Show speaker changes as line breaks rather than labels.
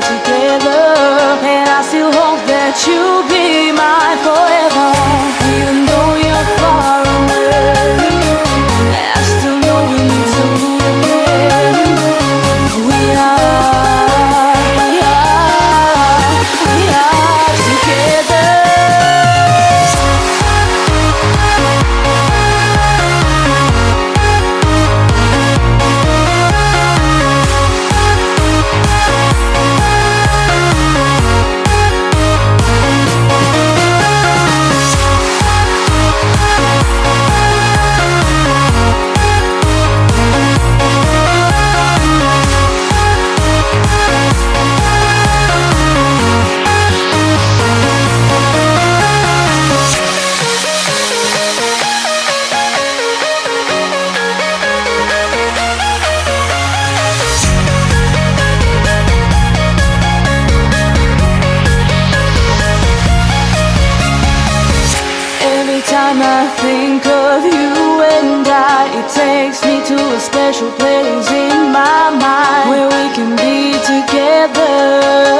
together, time I think of you and I, it takes me to a special place in my mind where we can be together.